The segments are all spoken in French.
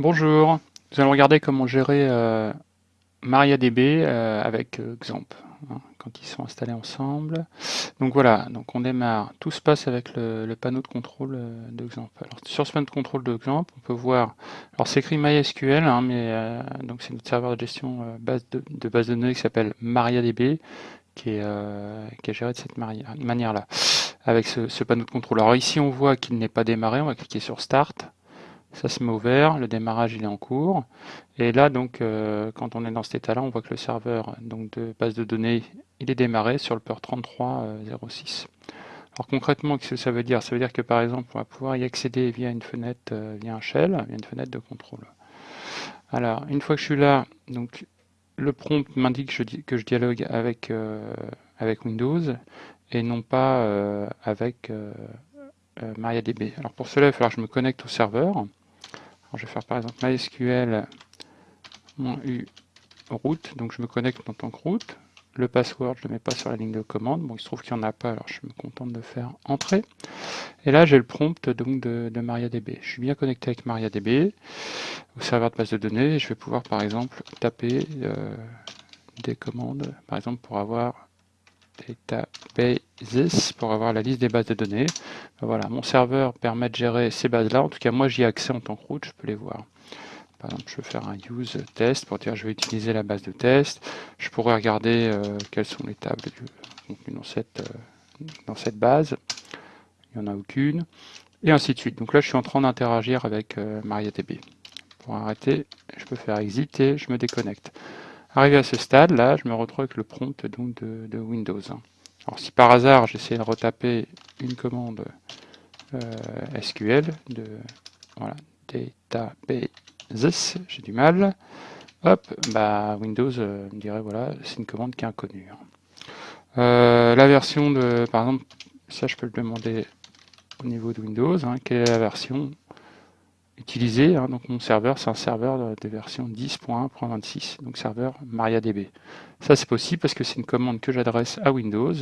Bonjour, nous allons regarder comment gérer euh, MariaDB euh, avec euh, Xampp, hein, quand ils sont installés ensemble. Donc voilà, donc on démarre, tout se passe avec le, panneau de contrôle de Xampp. Sur ce panneau de contrôle de Xampp, on peut voir, alors c'est écrit MySQL, hein, mais donc c'est notre serveur de gestion de, base de données qui s'appelle MariaDB, qui est, qui est géré de cette manière-là, avec ce panneau de contrôle. Alors ici on voit qu'il n'est pas démarré, on va cliquer sur Start, ça se met ouvert, le démarrage il est en cours. Et là, donc, euh, quand on est dans cet état-là, on voit que le serveur donc, de base de données, il est démarré sur le port 3306. Alors concrètement, qu'est-ce que ça veut dire? Ça veut dire que par exemple, on va pouvoir y accéder via une fenêtre, euh, via un shell, via une fenêtre de contrôle. Alors, une fois que je suis là, donc le prompt m'indique que je, dialogue avec, euh, avec Windows et non pas avec MariaDB. Alors pour cela, il va falloir que je me connecte au serveur je vais faire par exemple MySQL U root, donc je me connecte en tant que root. Le password, je ne le mets pas sur la ligne de commande. Bon, il se trouve qu'il n'y en a pas, alors je me contente de faire entrer. Et là, j'ai le prompt donc de, MariaDB. Je suis bien connecté avec MariaDB au serveur de base de données. Et je vais pouvoir, par exemple, taper euh, des commandes, par exemple, pour avoir databases pour avoir la liste des bases de données. Voilà, mon serveur permet de gérer ces bases-là. En tout cas, moi, j'y ai accès en tant que route, je peux les voir. Par exemple, je vais faire un use test pour dire je vais utiliser la base de test. Je pourrais regarder euh, quelles sont les tables du dans cette, euh, dans cette base. Il n'y en a aucune. Et ainsi de suite. Donc là, je suis en train d'interagir avec euh, MariaDB. Pour arrêter, je peux faire exit et je me déconnecte. Arrivé à ce stade, là, je me retrouve avec le prompt donc, de, Windows. Alors si par hasard j'essaie de retaper une commande euh, SQL de voilà, databases, j'ai du mal, hop, bah Windows euh, me dirait voilà, c'est une commande qui est inconnue. Euh, la version de, par exemple, ça je peux le demander au niveau de Windows, hein, quelle est la version utilisé. Hein, donc mon serveur, c'est un serveur de, version 10.1.26, donc serveur MariaDB. Ça c'est possible parce que c'est une commande que j'adresse à Windows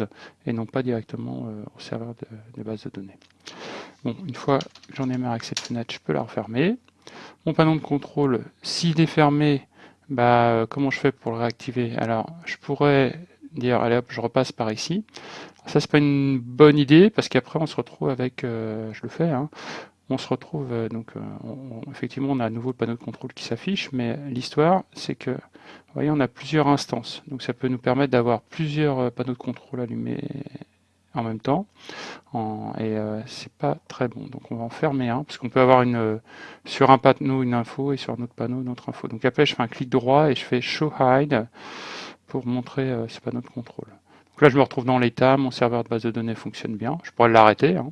et non pas directement euh, au serveur de, base de données. Bon, une fois que j'en ai marre avec cette fenêtre, je peux la refermer. Mon panneau de contrôle, s'il est fermé, bah, euh, comment je fais pour le réactiver? Alors, je pourrais dire, allez hop, je repasse par ici. Ça, c'est pas une bonne idée, parce qu'après, on se retrouve avec, euh, je le fais, hein, on se retrouve, euh, donc euh, effectivement on a à nouveau le panneau de contrôle qui s'affiche, mais l'histoire c'est que, vous voyez, on a plusieurs instances, donc ça peut nous permettre d'avoir plusieurs euh, panneaux de contrôle allumés en même temps, et c'est pas très bon. Donc on va en fermer un, parce qu'on peut avoir une sur un panneau une info et sur un autre panneau une autre info. Donc après je fais un clic droit et je fais Show Hide pour montrer ce panneau de contrôle. Donc là je me retrouve dans l'état, mon serveur de base de données fonctionne bien, je pourrais l'arrêter, hein.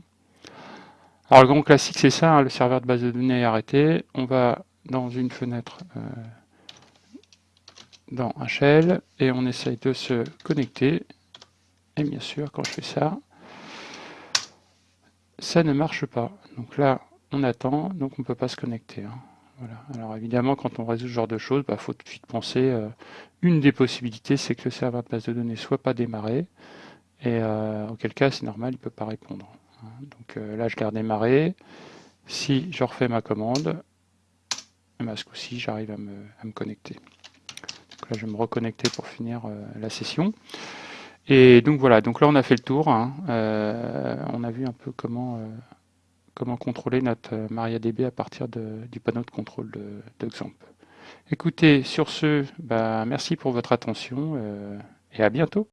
Alors le grand classique c'est ça, hein, le serveur de base de données est arrêté. On va dans une fenêtre euh, dans shell et on essaye de se connecter. Et bien sûr, quand je fais ça, ça ne marche pas. Donc là, on attend, donc on ne peut pas se connecter. Hein. Voilà. Alors évidemment, quand on résout ce genre de choses, il bah, faut tout de suite penser, euh, une des possibilités, c'est que le serveur de base de données ne soit pas démarré, et euh, auquel cas, c'est normal, il ne peut pas répondre. Donc euh, là, je garde démarrer. Si je refais ma commande, ben, ce coup-ci, j'arrive à me, connecter. Donc là, je vais me reconnecter pour finir euh, la session. Et donc voilà, donc là on a fait le tour. Hein. Euh, on a vu un peu comment, comment contrôler notre MariaDB à partir du panneau de contrôle de, Écoutez, sur ce, bah, merci pour votre attention et à bientôt.